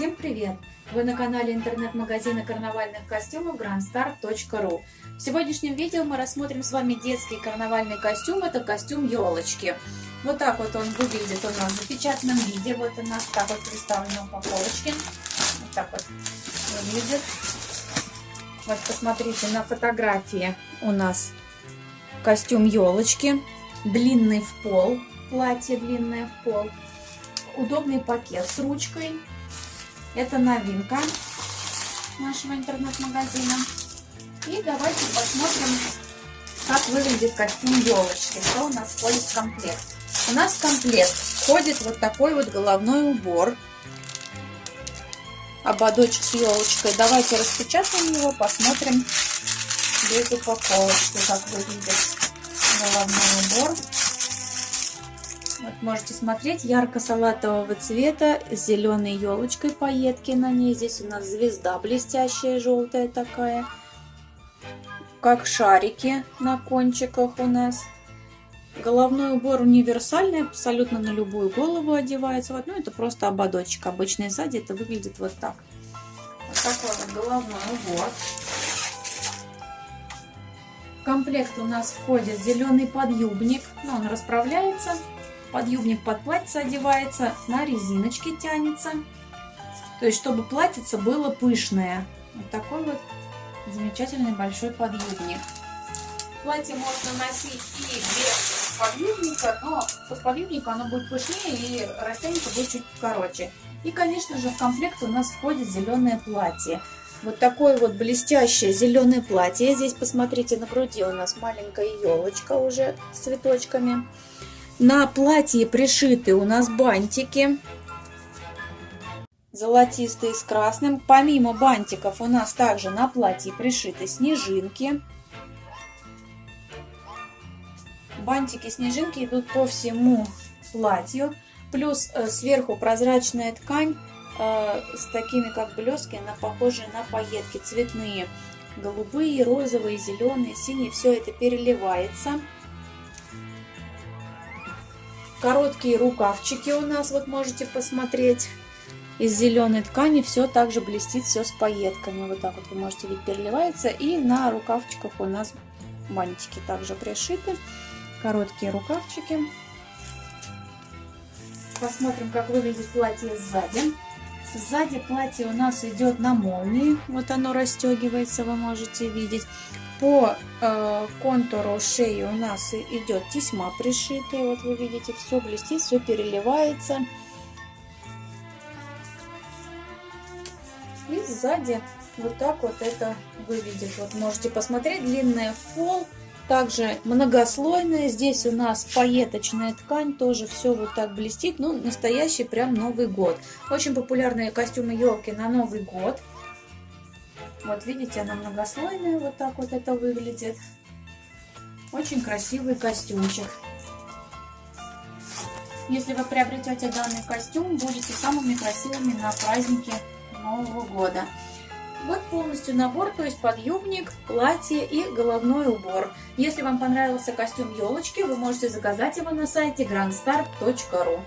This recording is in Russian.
Всем привет! Вы на канале интернет-магазина карнавальных костюмов grandstar.ru В сегодняшнем видео мы рассмотрим с вами детский карнавальный костюм. Это костюм елочки. Вот так вот он выглядит у нас в запечатанном виде. Вот у нас так вот представлена упаковочки. Вот так вот выглядит. Вот посмотрите на фотографии у нас костюм елочки. Длинный в пол. Платье длинное в пол. Удобный пакет с ручкой это новинка нашего интернет-магазина. И давайте посмотрим, как выглядит костюм елочки, что у нас входит в комплект. У нас в комплект входит вот такой вот головной убор, ободочек с елочкой. Давайте распечатаем его, посмотрим без упаковочки, как выглядит головной убор. Вот можете смотреть, ярко-салатового цвета, с зеленой елочкой пайетки на ней. Здесь у нас звезда блестящая, желтая такая. Как шарики на кончиках у нас. Головной убор универсальный, абсолютно на любую голову одевается. Вот, ну, это просто ободочек обычный. Сзади это выглядит вот так. Вот такой вот головной убор. В комплект у нас входит зеленый подъюбник. Ну, он расправляется. Подъюбник под платье одевается, на резиночке тянется. То есть, чтобы платьице было пышное. Вот такой вот замечательный большой подъюбник. Платье можно носить и без подъюбника, но с подъюбника оно будет пышнее и растянется будет чуть короче. И, конечно же, в комплект у нас входит зеленое платье. Вот такое вот блестящее зеленое платье. Здесь, посмотрите, на груди у нас маленькая елочка уже с цветочками. На платье пришиты у нас бантики. Золотистые с красным. Помимо бантиков у нас также на платье пришиты снежинки. Бантики-снежинки идут по всему платью. Плюс э, сверху прозрачная ткань э, с такими как блески, она похожая на пайетки цветные. Голубые, розовые, зеленые, синие. Все это переливается. Короткие рукавчики у нас, вот можете посмотреть. Из зеленой ткани все также блестит, все с пайетками. Вот так вот вы можете видеть, переливается. И на рукавчиках у нас бантики также пришиты. Короткие рукавчики. Посмотрим, как выглядит платье сзади. Сзади платье у нас идет на молнии. Вот оно расстегивается, вы можете видеть. По э, контуру шеи у нас идет тесьма пришитая. Вот вы видите, все блестит, все переливается. И сзади вот так вот это выглядит. Вот можете посмотреть, длинная фол, также многослойная. Здесь у нас пайеточная ткань, тоже все вот так блестит. Ну, настоящий прям Новый год. Очень популярные костюмы елки на Новый год. Вот видите, она многослойная, вот так вот это выглядит. Очень красивый костюмчик. Если вы приобретете данный костюм, будете самыми красивыми на празднике Нового года. Вот полностью набор, то есть подъюбник, платье и головной убор. Если вам понравился костюм елочки, вы можете заказать его на сайте grandstar.ru.